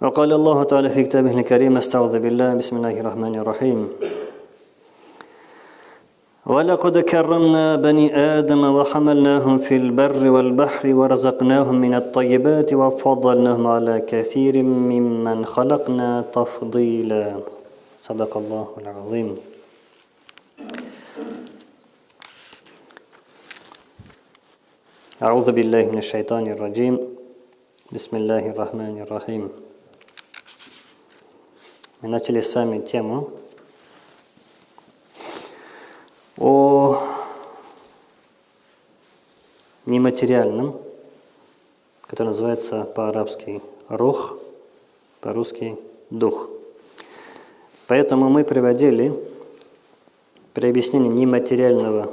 وقال الله تعالى في كتابه الكريم استعوذ بالله بسم الله الرحمن الرحيم. ولقد كرمنا بني آدم وحملناهم في البر والبحر ورزقناهم من الطيبات وفضلناهم على كثير ممن خلقنا تفضيلا. صدق الله العظيم. أعوذ بالله من الشيطان الرجيم. بسم الله الرحمن الرحيم. Мы начали с вами тему о нематериальном, который называется по-арабски рух, по-русски дух. Поэтому мы приводили при объяснении нематериального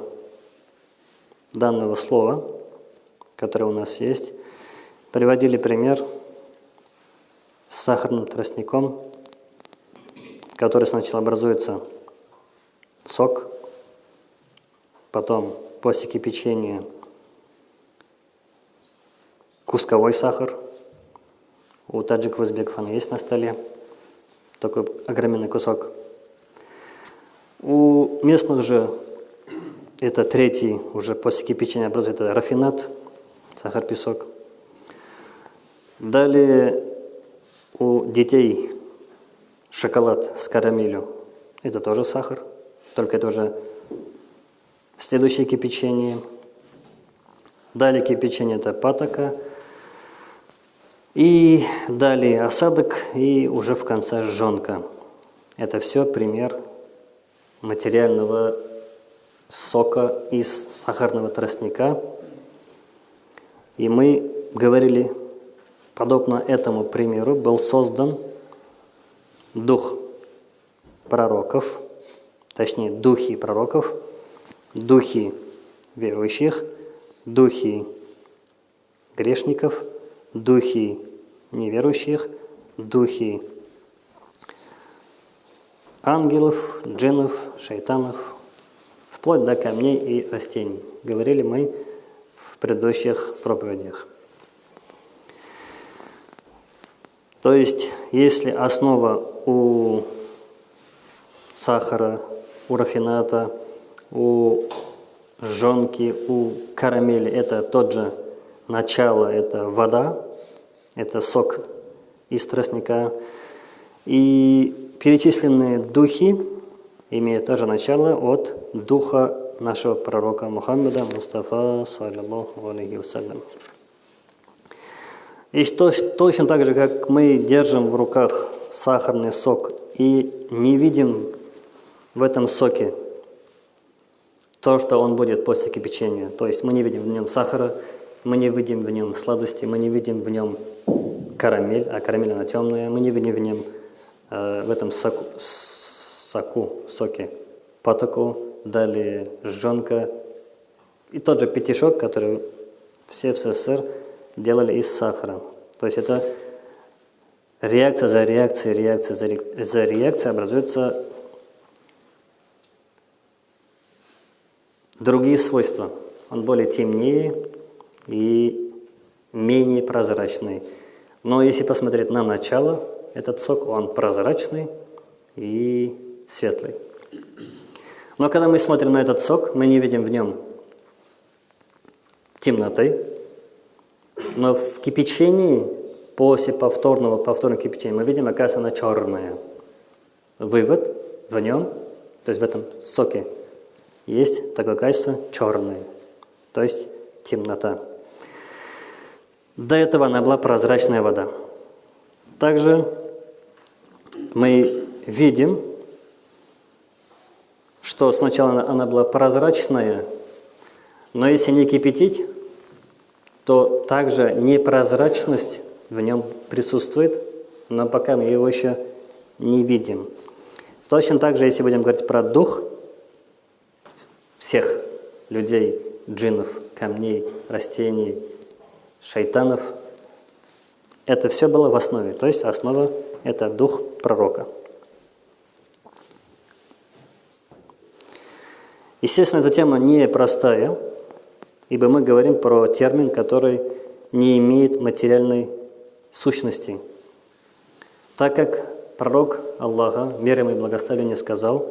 данного слова, которое у нас есть, приводили пример с сахарным тростником, который сначала образуется сок, потом после кипячения кусковой сахар. У таджиков узбеков он есть на столе, такой огроменный кусок. У местных же это третий, уже после кипячения образуется рафинат, сахар-песок. Далее у детей шоколад с карамелью. Это тоже сахар, только это уже следующее кипячение. Далее кипячение – это патока. И далее осадок, и уже в конце жженка. Это все пример материального сока из сахарного тростника. И мы говорили, подобно этому примеру был создан дух пророков, точнее духи пророков, духи верующих, духи грешников, духи неверующих, духи ангелов, джиннов, шайтанов, вплоть до камней и растений. Говорили мы в предыдущих проповедях. То есть, если основа у сахара, у рафината, у жонки, у карамели – это тот же начало, это вода, это сок из тростника. И перечисленные духи имеют тоже начало от духа нашего пророка Мухаммеда Мустафа, саллиллаху алейхи вассалям. И точно так же, как мы держим в руках сахарный сок и не видим в этом соке то, что он будет после кипячения. То есть мы не видим в нем сахара, мы не видим в нем сладости, мы не видим в нем карамель, а карамель она темная, мы не видим в нем, э, в этом соку, соку, соке патоку, далее жженка и тот же петишок, который все в СССР делали из сахара. То есть это реакция за реакцией, реакция за, ре, за реакцией образуются другие свойства. Он более темнее и менее прозрачный. Но если посмотреть на начало, этот сок, он прозрачный и светлый. Но когда мы смотрим на этот сок, мы не видим в нем темноты, но в кипячении, после повторного, повторного кипячения, мы видим, оказывается, она черная. Вывод в нем, то есть в этом соке, есть такое качество черное, то есть темнота. До этого она была прозрачная вода. Также мы видим, что сначала она была прозрачная, но если не кипятить, то также непрозрачность в нем присутствует, но пока мы его еще не видим. Точно так же, если будем говорить про дух всех людей, джинов, камней, растений, шайтанов, это все было в основе, то есть основа – это дух пророка. Естественно, эта тема не простая, ибо мы говорим про термин, который не имеет материальной сущности. Так как пророк Аллаха, мир ему и благословение, сказал,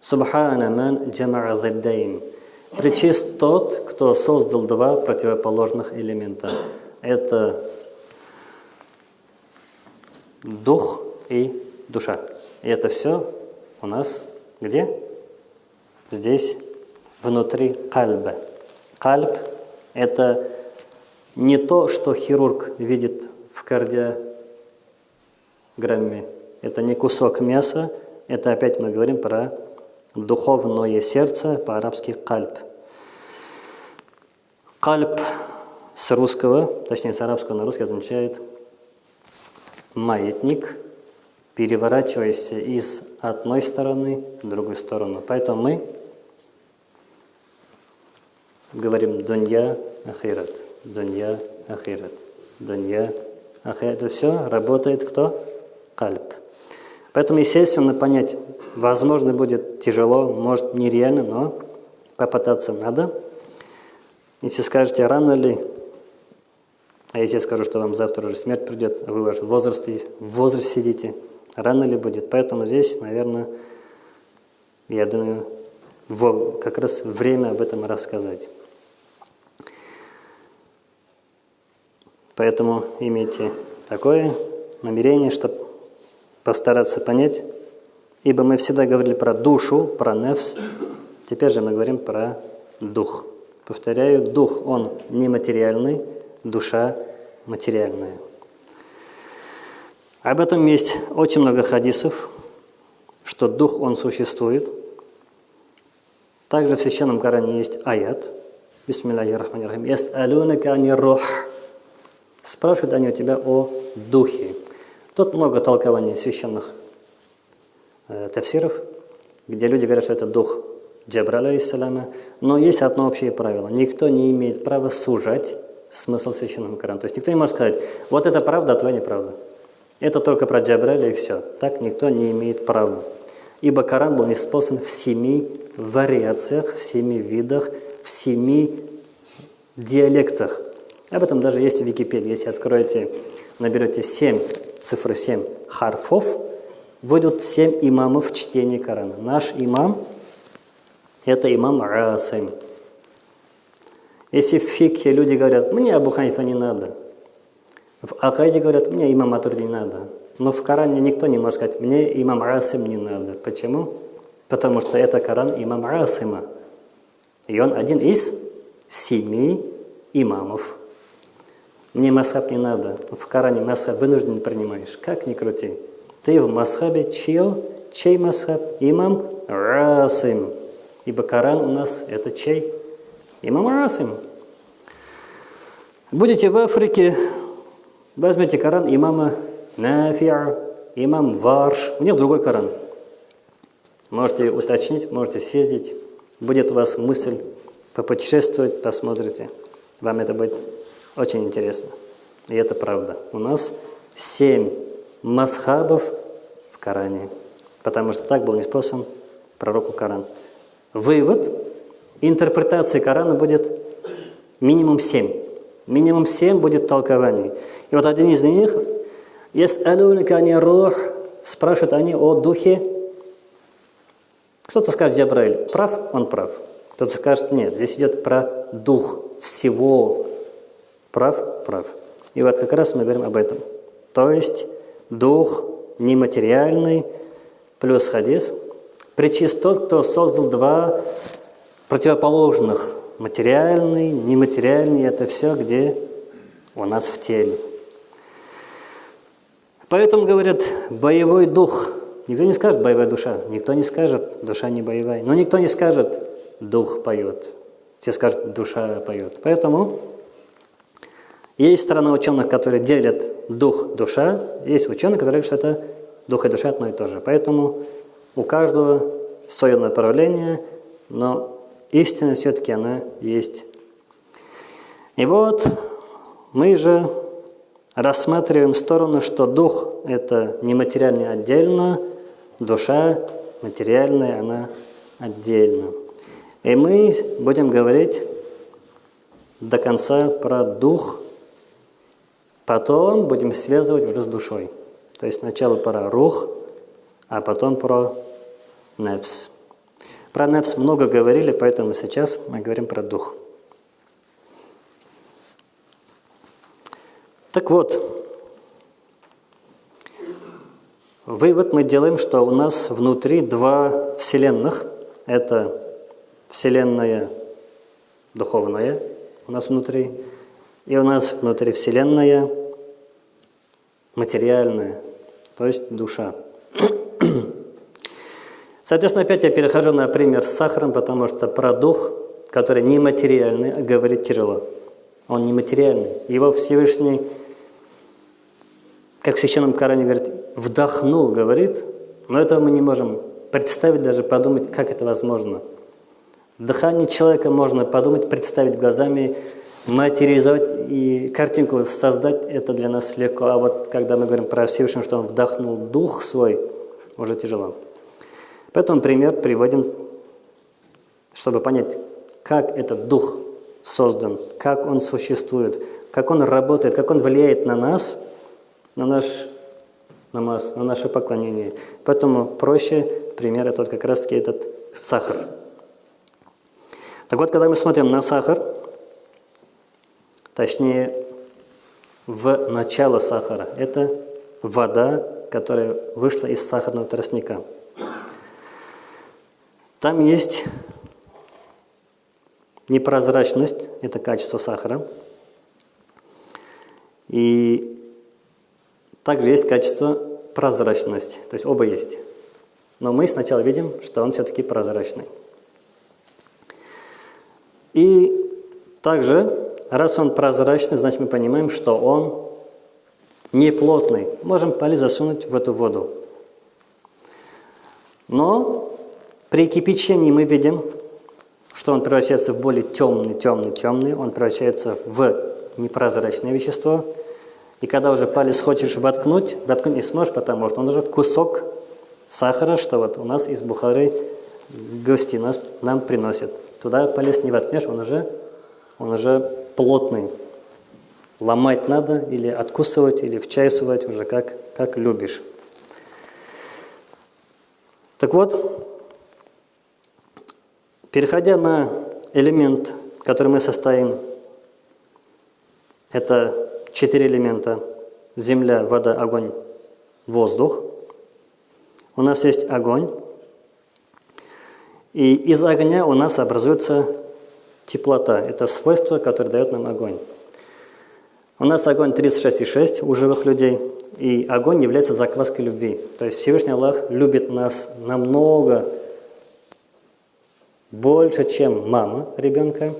«Субхана ман джамаа заддайн». Причист тот, кто создал два противоположных элемента. Это дух и душа. И это все у нас где? Здесь, внутри кальба. Кальб – это не то, что хирург видит в кардиограмме. Это не кусок мяса, это опять мы говорим про духовное сердце, по-арабски кальб. Кальб с русского, точнее с арабского на русский означает маятник, переворачиваясь из одной стороны в другую сторону. Поэтому мы говорим «дунья ахират», «дунья ахират», «дунья ахират». Это все работает кто? Кальб. Поэтому, естественно, понять, возможно, будет тяжело, может, нереально, но попытаться надо. Если скажете, рано ли, а если я скажу, что вам завтра уже смерть придет, а вы в вашем возрасте, в возрасте сидите, рано ли будет. Поэтому здесь, наверное, я думаю, как раз время об этом рассказать. Поэтому имейте такое намерение, чтобы постараться понять, ибо мы всегда говорили про душу, про нефс, теперь же мы говорим про дух. Повторяю, дух, он нематериальный, душа материальная. Об этом есть очень много хадисов, что дух, он существует. Также в Священном Коране есть аят. Бисмиллахи рахмани рахим. Яс'алунака ани рух. Спрашивают они у тебя о духе. Тут много толкований священных э, тафсиров, где люди говорят, что это дух Джабраля, алейсаляма. Но есть одно общее правило. Никто не имеет права сужать смысл священного Корана. То есть никто не может сказать, вот это правда, а твоя неправда. Это только про Джабраля и все. Так никто не имеет права. Ибо Коран был неспослан в семи вариациях, в семи видах, в семи диалектах. Об этом даже есть в Википедии. Если откроете, наберете 7, цифры 7 харфов, выйдут 7 имамов чтения Корана. Наш имам – это имам Расим. Если в фикхе люди говорят, мне Абу Ханифа не надо, в Акайде говорят, мне имам Атур не надо, но в Коране никто не может сказать, мне имам Расим не надо. Почему? Потому что это Коран имам Расима. И он один из семи имамов. Мне масхаб не надо. В Коране масхаб вынужден принимаешь. Как ни крути. Ты в масхабе чил, чей масхаб? Имам Расим. Ибо Коран у нас это чей? Имам Расим. Будете в Африке, возьмите Коран имама Нафиа, имам Варш. У них другой Коран. Можете уточнить, можете съездить. Будет у вас мысль попутешествовать, посмотрите. Вам это будет очень интересно. И это правда. У нас семь масхабов в Коране, потому что так был неспослан пророку Коран. Вывод, интерпретации Корана будет минимум семь. Минимум семь будет толкований. И вот один из них, есть алюника не рух, спрашивают они о духе. Кто-то скажет Джабраиль, прав? Он прав. Кто-то скажет, нет, здесь идет про дух всего Прав? Прав. И вот как раз мы говорим об этом. То есть дух нематериальный плюс хадис. Причист тот, кто создал два противоположных. Материальный, нематериальный – это все, где у нас в теле. Поэтому говорят, боевой дух. Никто не скажет боевая душа, никто не скажет душа не боевая. Но никто не скажет дух поет. Все скажут душа поет. Поэтому есть сторона ученых, которые делят дух, душа, есть ученые, которые говорят, что это дух и душа одно и то же. Поэтому у каждого свое направление, но истина все-таки она есть. И вот мы же рассматриваем сторону, что дух – это нематериальный отдельно, душа материальная, она отдельно. И мы будем говорить до конца про дух Потом будем связывать уже с душой. То есть сначала про рух, а потом про нефс. Про нефс много говорили, поэтому сейчас мы говорим про дух. Так вот, вывод мы делаем, что у нас внутри два вселенных. Это вселенная духовная у нас внутри, и у нас внутри вселенная материальная, то есть душа. Соответственно, опять я перехожу на пример с сахаром, потому что про дух, который нематериальный, говорить тяжело. Он нематериальный. Его Всевышний как в Священном Коране говорит, вдохнул, говорит, но этого мы не можем представить, даже подумать, как это возможно. Дыхание человека можно подумать, представить глазами, материализовать и картинку создать, это для нас легко. А вот когда мы говорим про Всевышнего, что он вдохнул дух свой, уже тяжело. Поэтому пример приводим, чтобы понять, как этот дух создан, как он существует, как он работает, как он влияет на нас – на наш намаз, на наше поклонение. Поэтому проще пример это вот как раз-таки этот сахар. Так вот, когда мы смотрим на сахар, точнее, в начало сахара, это вода, которая вышла из сахарного тростника. Там есть непрозрачность, это качество сахара. И также есть качество прозрачность, то есть оба есть. Но мы сначала видим, что он все-таки прозрачный. И также, раз он прозрачный, значит мы понимаем, что он не плотный. Можем палец засунуть в эту воду. Но при кипячении мы видим, что он превращается в более темный, темный, темный. Он превращается в непрозрачное вещество – и когда уже палец хочешь воткнуть, воткнуть не сможешь, потому что он уже кусок сахара, что вот у нас из Бухары гости нас, нам приносят. Туда палец не воткнешь, он уже, он уже плотный. Ломать надо или откусывать, или в чай сувать, уже как, как любишь. Так вот, переходя на элемент, который мы состоим, это четыре элемента – земля, вода, огонь, воздух. У нас есть огонь. И из огня у нас образуется теплота. Это свойство, которое дает нам огонь. У нас огонь 36,6 у живых людей, и огонь является закваской любви. То есть Всевышний Аллах любит нас намного больше, чем мама ребенка,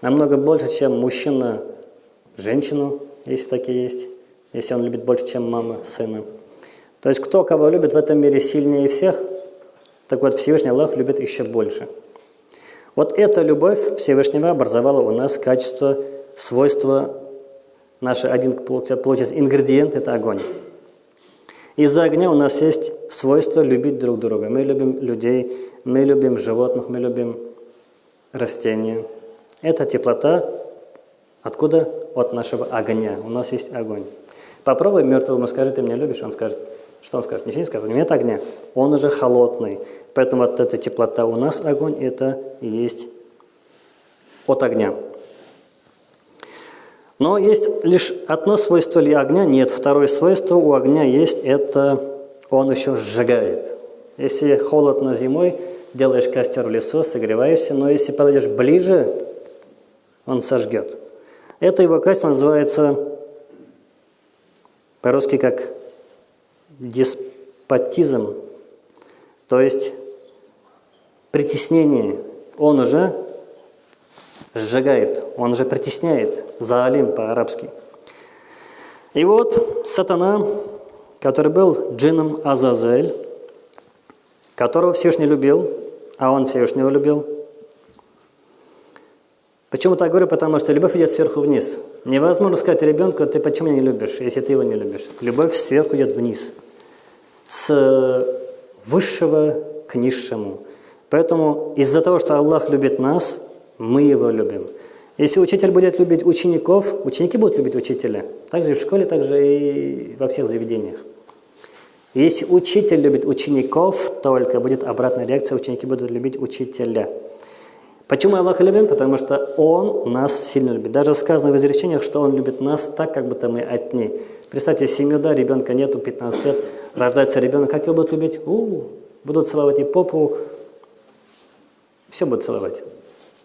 намного больше, чем мужчина женщину, если такие есть, если он любит больше, чем мама сына. То есть кто кого любит в этом мире сильнее всех, так вот Всевышний Аллах любит еще больше. Вот эта любовь Всевышнего образовала у нас качество, свойство, наш один, получается, ингредиент – это огонь. Из-за огня у нас есть свойство любить друг друга. Мы любим людей, мы любим животных, мы любим растения. Это теплота, Откуда? От нашего огня. У нас есть огонь. Попробуй мертвому скажи, ты меня любишь, он скажет, что он скажет? Ничего не скажет, нет огня, он уже холодный. Поэтому вот эта теплота у нас огонь, это и есть от огня. Но есть лишь одно свойство ли огня? Нет, второе свойство у огня есть, это он еще сжигает. Если холодно зимой, делаешь костер в лесу, согреваешься, но если подойдешь ближе, он сожгет. Это его качество называется по-русски как деспотизм, то есть притеснение. Он уже сжигает, он уже притесняет, заалим по-арабски. И вот сатана, который был джином Азазель, которого Всевышний любил, а он Всевышнего любил, Почему так говорю? Потому что любовь идет сверху вниз. Невозможно сказать ребенку, ты почему меня не любишь, если ты его не любишь. Любовь сверху идет вниз. С высшего к низшему. Поэтому из-за того, что Аллах любит нас, мы его любим. Если учитель будет любить учеников, ученики будут любить учителя. Также и в школе, также и во всех заведениях. Если учитель любит учеников, только будет обратная реакция, ученики будут любить учителя. Почему Аллах любим? Потому что Он нас сильно любит. Даже сказано в изречениях, что Он любит нас так, как будто мы от ней. Представьте, семью, да, ребенка нету, 15 лет, рождается ребенок, как его будут любить? У, -у, -у будут целовать и попу, все будут целовать.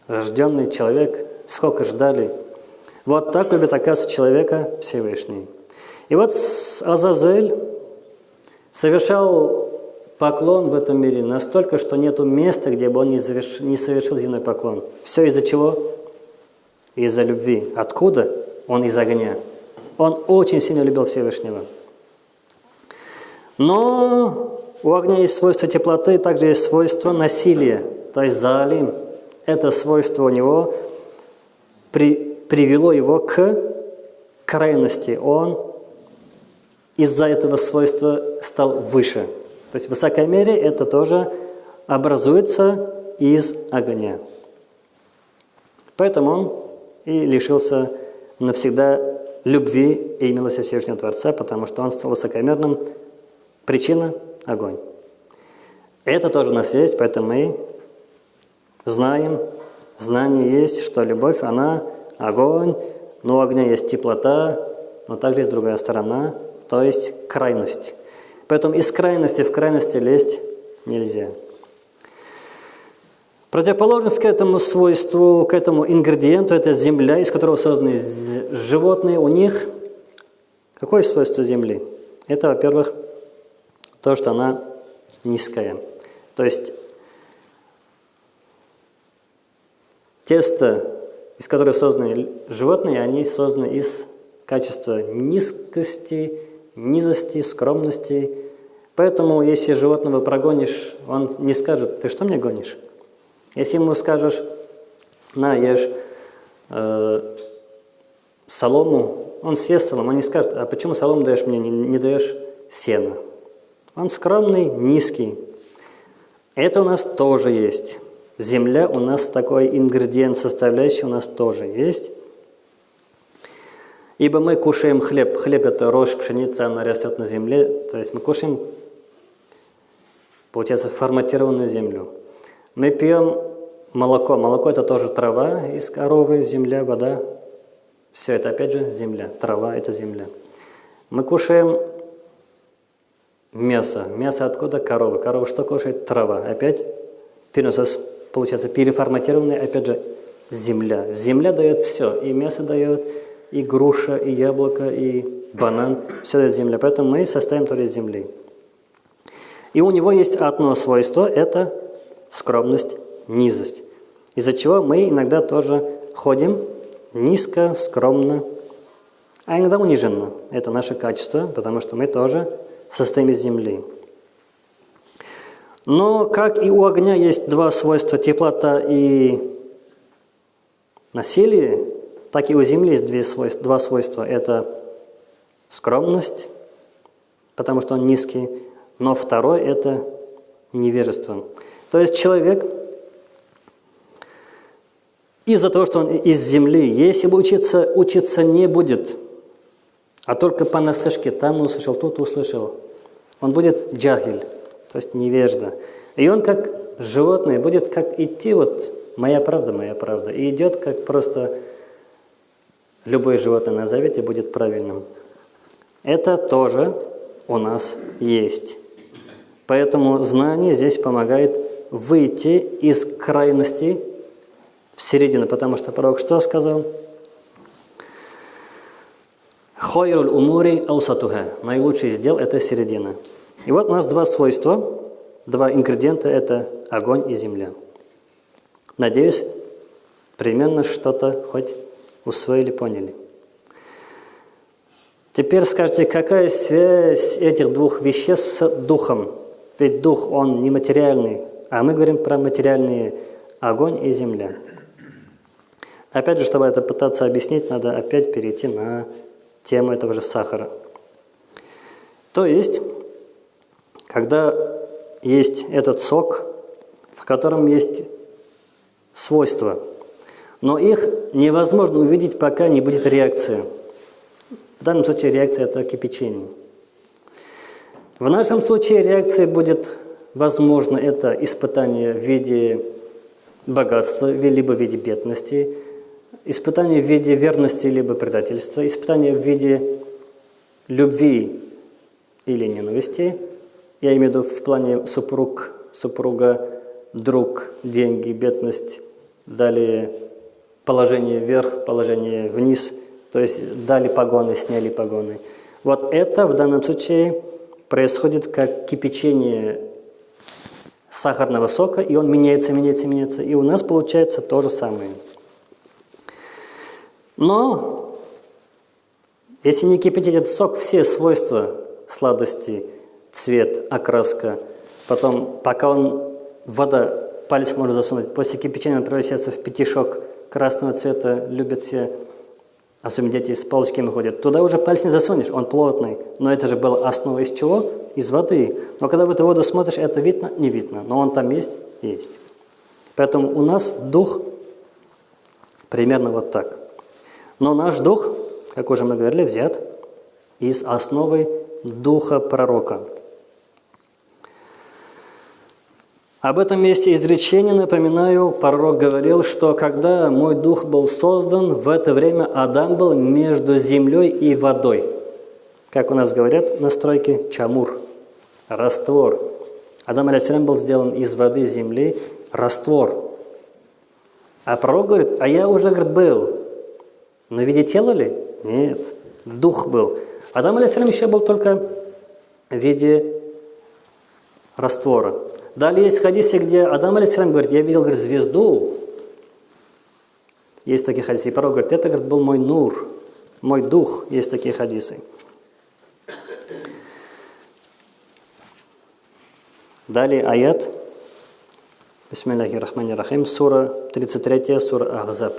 Рожденный человек, сколько ждали. Вот так любит, оказывается, человека Всевышний. И вот Азазель совершал поклон в этом мире настолько, что нету места, где бы он не, завершил, не совершил земной поклон. Все из-за чего? Из-за любви. Откуда? Он из огня. Он очень сильно любил Всевышнего. Но у огня есть свойство теплоты, также есть свойство насилия, то есть заалим. Это свойство у него при, привело его к крайности. Он из-за этого свойства стал выше. То есть в высокой мере это тоже образуется из огня. Поэтому он и лишился навсегда любви и Всевышнего Творца, потому что он стал высокомерным. Причина – огонь. Это тоже у нас есть, поэтому мы знаем, знание есть, что любовь, она огонь, но у огня есть теплота, но также есть другая сторона, то есть крайность. Поэтому из крайности в крайности лезть нельзя. Противоположность к этому свойству, к этому ингредиенту, это земля, из которого созданы животные. У них какое свойство земли? Это, во-первых, то, что она низкая. То есть тесто, из которого созданы животные, они созданы из качества низкости, низости, скромности. Поэтому, если животного прогонишь, он не скажет, ты что мне гонишь? Если ему скажешь, на, ешь э, солому, он съест солому, он не скажет, а почему солому даешь мне, не, не даешь сена? Он скромный, низкий. Это у нас тоже есть. Земля у нас такой ингредиент, составляющий у нас тоже есть. Ибо мы кушаем хлеб. Хлеб – это рожь, пшеница, она растет на земле. То есть мы кушаем, получается, форматированную землю. Мы пьем молоко. Молоко – это тоже трава из коровы, земля, вода. Все это, опять же, земля. Трава – это земля. Мы кушаем мясо. Мясо откуда? Корова. Корова что кушает? Трава. Опять получается, переформатированная, опять же, земля. Земля дает все. И мясо дает, и груша, и яблоко, и банан, все это земля. Поэтому мы состоим только из земли. И у него есть одно свойство – это скромность, низость. Из-за чего мы иногда тоже ходим низко, скромно, а иногда униженно. Это наше качество, потому что мы тоже состоим из земли. Но как и у огня есть два свойства – теплота и насилие, так и у Земли есть две свойства, два свойства. Это скромность, потому что он низкий, но второй – это невежество. То есть человек из-за того, что он из земли, если бы учиться, учиться не будет, а только по насышке, там услышал, тут услышал, он будет джахиль, то есть невежда. И он как животное будет как идти, вот моя правда, моя правда, и идет как просто любое животное назовите, будет правильным. Это тоже у нас есть. Поэтому знание здесь помогает выйти из крайности в середину, потому что пророк что сказал? Хойруль умури аусатуха. Наилучший из дел – это середина. И вот у нас два свойства, два ингредиента – это огонь и земля. Надеюсь, примерно что-то хоть усвоили, поняли. Теперь скажите, какая связь этих двух веществ с духом? Ведь дух, он нематериальный, а мы говорим про материальные огонь и земля. Опять же, чтобы это пытаться объяснить, надо опять перейти на тему этого же сахара. То есть, когда есть этот сок, в котором есть свойства, но их невозможно увидеть, пока не будет реакции. В данном случае реакция – это кипячение. В нашем случае реакция будет, возможно, это испытание в виде богатства, либо в виде бедности, испытание в виде верности, либо предательства, испытание в виде любви или ненависти, я имею в виду в плане супруг, супруга, друг, деньги, бедность, далее положение вверх, положение вниз, то есть дали погоны, сняли погоны. Вот это в данном случае происходит как кипячение сахарного сока, и он меняется, меняется, меняется. И у нас получается то же самое. Но если не кипятить этот сок, все свойства сладости, цвет, окраска, потом, пока он, вода, палец можно засунуть, после кипячения он превращается в пятишок красного цвета, любят все, особенно дети с палочками ходят. Туда уже палец не засунешь, он плотный, но это же была основа из чего? Из воды. Но когда в эту воду смотришь, это видно? Не видно, но он там есть? Есть. Поэтому у нас дух примерно вот так. Но наш дух, как уже мы говорили, взят из основы духа пророка. Об этом месте изречения, напоминаю, пророк говорил, что когда мой дух был создан, в это время Адам был между землей и водой. Как у нас говорят на стройке, чамур, раствор. Адам алейсалям был сделан из воды, земли, раствор. А пророк говорит, а я уже, говорит, был. Но в виде тела ли? Нет, дух был. Адам алейсалям еще был только в виде раствора. Далее есть хадисы, где Адам алейсалям говорит, я видел говорит, звезду. Есть такие хадисы. И пророк говорит, это говорит, был мой нур, мой дух. Есть такие хадисы. Далее аят. Бисмиллахи рахмани рахим. Сура 33, сура Ахзаб.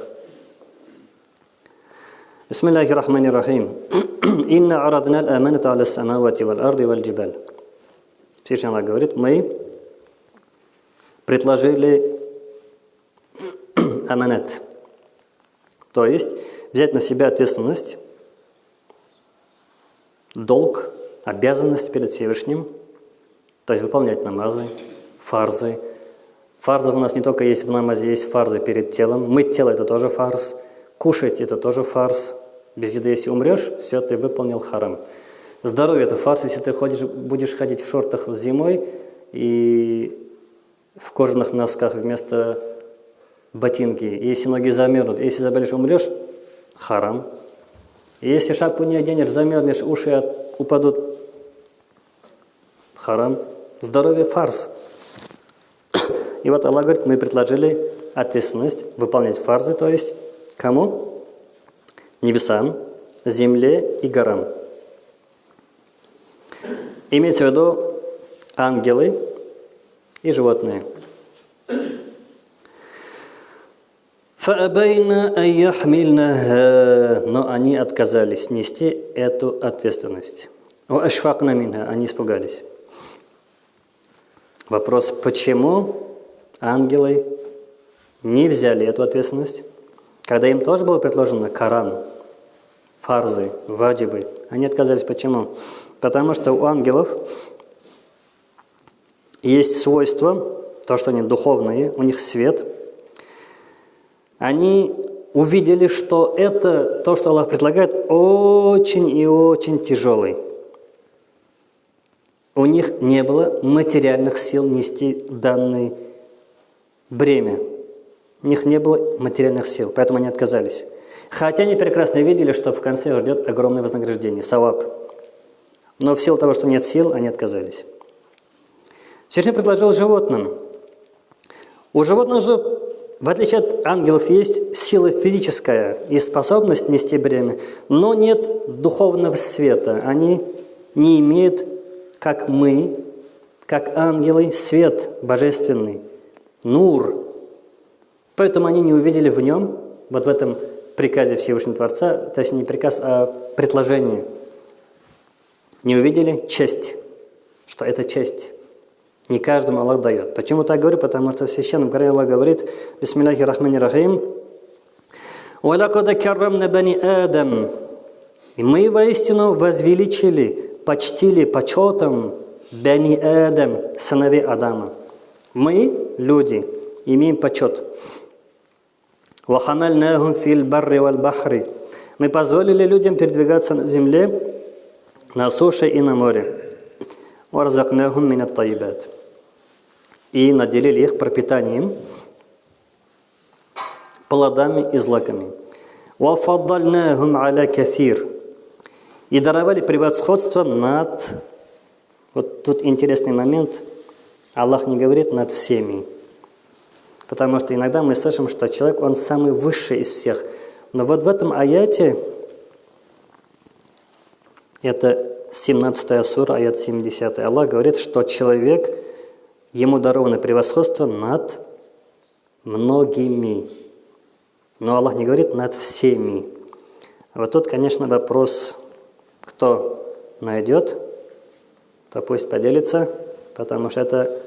بسم الله الرحمن الرحيم إن عرضنا الأمانة على السماوات والأرض والجبال Всевышний Аллах говорит, мы предложили аманат, то есть взять на себя ответственность, долг, обязанность перед Всевышним, то есть выполнять намазы, фарзы. Фарзы у нас не только есть в намазе, есть фарзы перед телом. Мыть тело – это тоже фарз. Кушать – это тоже фарз. Без еды, если умрешь, все, ты выполнил харам. Здоровье – это фарс, если ты ходишь, будешь ходить в шортах зимой и в кожаных носках вместо ботинки. Если ноги замерзнут, если заболеешь, умрешь – харам. Если шапку не оденешь, замерзнешь, уши упадут – харам. Здоровье – фарс. И вот Аллах говорит, мы предложили ответственность выполнять фарзы, то есть кому? небесам, земле и горам. Имеется в виду ангелы и животные. Но они отказались нести эту ответственность. Они испугались. Вопрос, почему ангелы не взяли эту ответственность? Когда им тоже было предложено Коран, фарзы, ваджибы, они отказались. Почему? Потому что у ангелов есть свойство, то, что они духовные, у них свет. Они увидели, что это, то, что Аллах предлагает, очень и очень тяжелый. У них не было материальных сил нести данное бремя. У них не было материальных сил, поэтому они отказались. Хотя они прекрасно видели, что в конце ждет огромное вознаграждение, савап. Но в силу того, что нет сил, они отказались. Всевышний предложил животным. У животных же, в отличие от ангелов, есть сила физическая и способность нести бремя, но нет духовного света. Они не имеют, как мы, как ангелы, свет божественный, нур, Поэтому они не увидели в нем, вот в этом приказе Всевышнего Творца, точнее не приказ, а предложение, не увидели честь, что это честь. Не каждому Аллах дает. Почему так говорю? Потому что в Священном Коране Аллах говорит, «Бисмиллахи Рахмани Рахим, «Валякада каррамна бани Адам». И мы воистину возвеличили, почтили почетом бани Адам, сыновей Адама. Мы, люди, имеем почет. «Вахамальнахум фил барри валь бахри». Мы позволили людям передвигаться на земле, на суше и на море. «Варзакнахум минат таибат» И наделили их пропитанием, плодами и злаками. وَفَضَّلْنَاهُمْ عَلَى كَثِيرٍ И даровали превосходство над... Вот тут интересный момент. Аллах не говорит над всеми. Потому что иногда мы слышим, что человек, он самый высший из всех. Но вот в этом аяте, это 17 сура, аят 70, Аллах говорит, что человек, ему даровано превосходство над многими. Но Аллах не говорит над всеми. Вот тут, конечно, вопрос, кто найдет, то пусть поделится, потому что это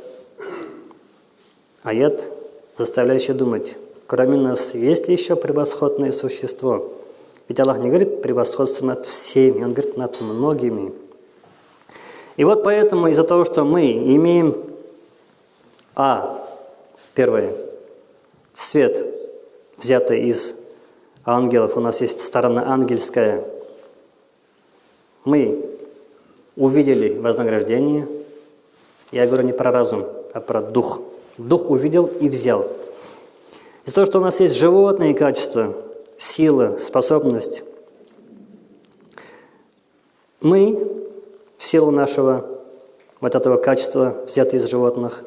аят, заставляющий думать, кроме нас есть еще превосходное существо. Ведь Аллах не говорит превосходство над всеми, Он говорит над многими. И вот поэтому из-за того, что мы имеем А, первое, свет, взято из ангелов, у нас есть сторона ангельская. Мы увидели вознаграждение. Я говорю не про разум, а про дух. Дух увидел и взял. Из-за того, что у нас есть животные качества, сила, способность, мы в силу нашего вот этого качества, взятого из животных,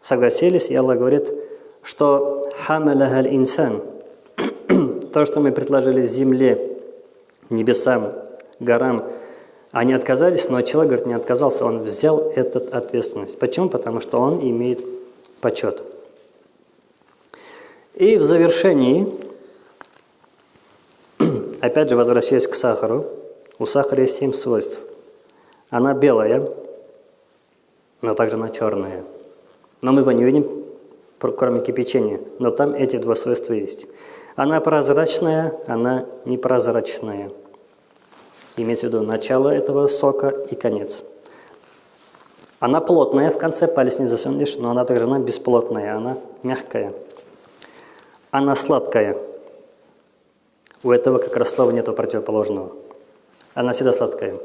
согласились, и Аллах говорит – что хамалахаль инсан, то, что мы предложили земле, небесам, горам, они отказались, но человек, говорит, не отказался, он взял эту ответственность. Почему? Потому что он имеет почет. И в завершении, опять же, возвращаясь к сахару, у сахара есть семь свойств. Она белая, но также она черная. Но мы его не видим, кроме кипячения, но там эти два свойства есть. Она прозрачная, она непрозрачная. Имеется в виду начало этого сока и конец. Она плотная, в конце палец не засунешь, но она также она бесплотная, она мягкая. Она сладкая. У этого как раз слова нету противоположного. Она всегда сладкая.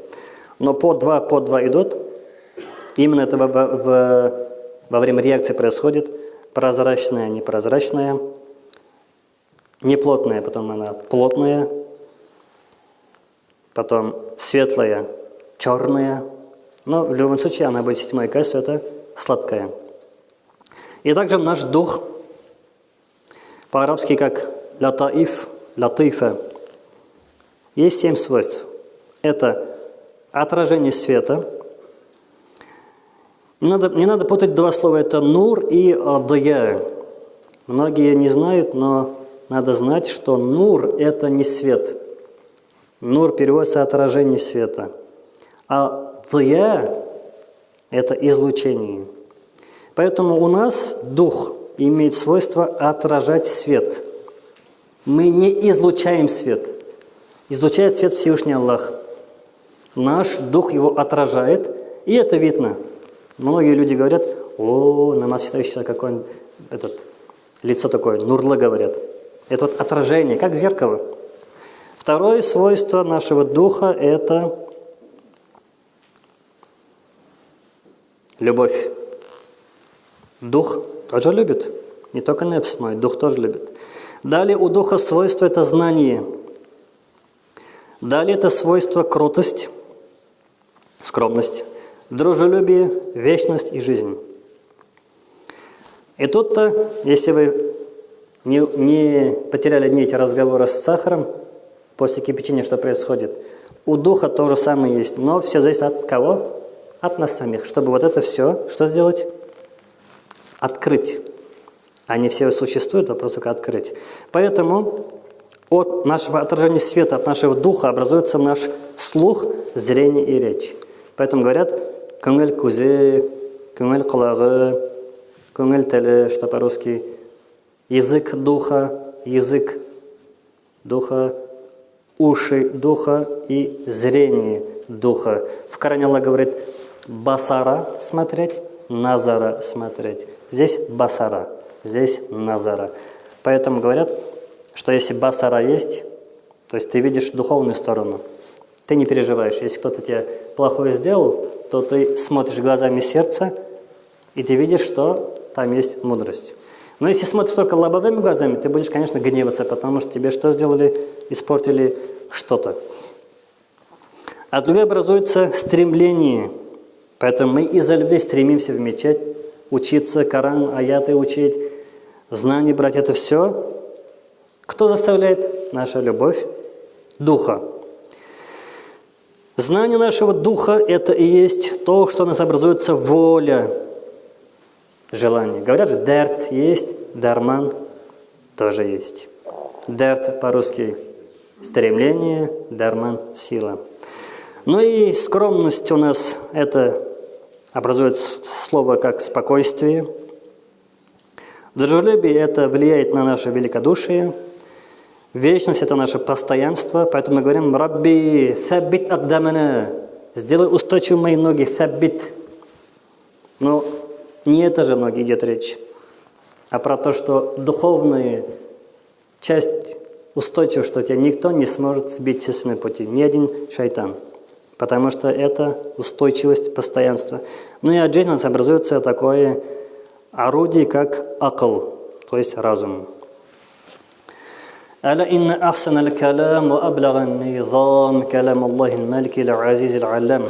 Но по два, по два идут. Именно это во, во, во время реакции происходит – прозрачная, непрозрачная, неплотная, потом она плотная, потом светлая, черная, но в любом случае она будет седьмое качество, это сладкая. И также наш дух, по-арабски как латаиф, латифа, есть семь свойств. Это отражение света – надо, не надо путать два слова, это нур и адая. Многие не знают, но надо знать, что нур – это не свет. Нур переводится отражение света. А дая – это излучение. Поэтому у нас дух имеет свойство отражать свет. Мы не излучаем свет. Излучает свет Всевышний Аллах. Наш дух его отражает, и это видно – Многие люди говорят, о, намаз читающий какой этот, лицо такое, нурлы говорят. Это вот отражение, как зеркало. Второе свойство нашего духа – это любовь. Дух тоже любит, не только нефс, но и дух тоже любит. Далее у духа свойство – это знание. Далее это свойство кротость, скромность дружелюбие, вечность и жизнь. И тут-то, если вы не, не потеряли ни эти разговоры с сахаром, после кипячения что происходит? У духа то же самое есть, но все зависит от кого? От нас самих. Чтобы вот это все, что сделать? Открыть. Они все существуют, вопрос только открыть. Поэтому от нашего отражения света, от нашего духа образуется наш слух, зрение и речь. Поэтому говорят, Көңіл көзі, көңіл құлағы, көңіл тілі, что по-русски, язык духа, язык духа, уши духа и зрение духа. В Коране Аллах говорит, басара – смотреть, назара – смотреть. Здесь басара, здесь назара. Поэтому говорят, что если басара есть, то есть ты видишь духовную сторону, ты не переживаешь. Если кто-то тебе плохое сделал, то ты смотришь глазами сердца, и ты видишь, что там есть мудрость. Но если смотришь только лобовыми глазами, ты будешь, конечно, гневаться, потому что тебе что сделали? Испортили что-то. От любви образуется стремление. Поэтому мы из-за любви стремимся в мечеть, учиться, Коран, аяты учить, знания брать. Это все. Кто заставляет? Наша любовь Духа. Знание нашего Духа – это и есть то, что у нас образуется воля, желание. Говорят же, дерт есть, дарман тоже есть. Дерт по-русски – стремление, дарман – сила. Ну и скромность у нас – это образует слово как спокойствие. Дружелюбие – это влияет на наше великодушие – Вечность – это наше постоянство, поэтому мы говорим «Рабби, саббит аддамана» – «Сделай устойчивым мои ноги, саббит». Но не это же ноги идет речь, а про то, что духовная часть устойчива, что тебя никто не сможет сбить с пути, ни один шайтан. Потому что это устойчивость, постоянство. Ну и от жизни у нас образуется такое орудие, как акл, то есть разум. ألا إن أحسن الكلام وأبلغ النظام كلام الله الملك العزيز العلام.